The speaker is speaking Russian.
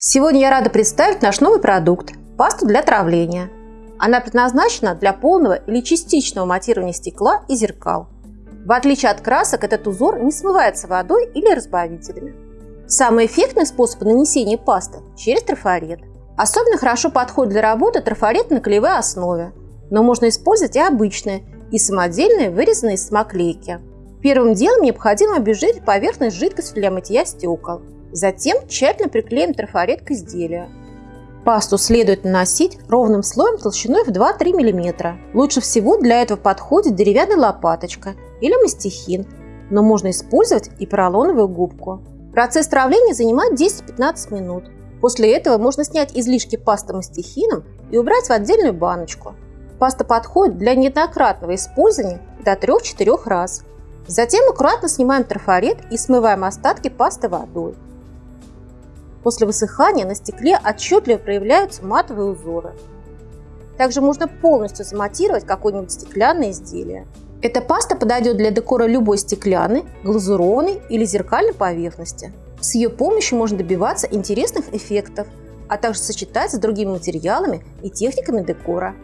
Сегодня я рада представить наш новый продукт – пасту для травления. Она предназначена для полного или частичного матирования стекла и зеркал. В отличие от красок, этот узор не смывается водой или разбавителями. Самый эффектный способ нанесения пасты – через трафарет. Особенно хорошо подходит для работы трафарет на клеевой основе, но можно использовать и обычные, и самодельные, вырезанные из самоклейки. Первым делом необходимо обезжирить поверхность жидкостью для мытья стекол. Затем тщательно приклеим трафарет к изделию. Пасту следует наносить ровным слоем толщиной в 2-3 мм. Лучше всего для этого подходит деревянная лопаточка или мастихин, но можно использовать и поролоновую губку. Процесс травления занимает 10-15 минут. После этого можно снять излишки пасты мастихином и убрать в отдельную баночку. Паста подходит для неоднократного использования до 3-4 раз. Затем аккуратно снимаем трафарет и смываем остатки пасты водой. После высыхания на стекле отчетливо проявляются матовые узоры. Также можно полностью заматировать какое-нибудь стеклянное изделие. Эта паста подойдет для декора любой стеклянной, глазурованной или зеркальной поверхности. С ее помощью можно добиваться интересных эффектов, а также сочетать с другими материалами и техниками декора.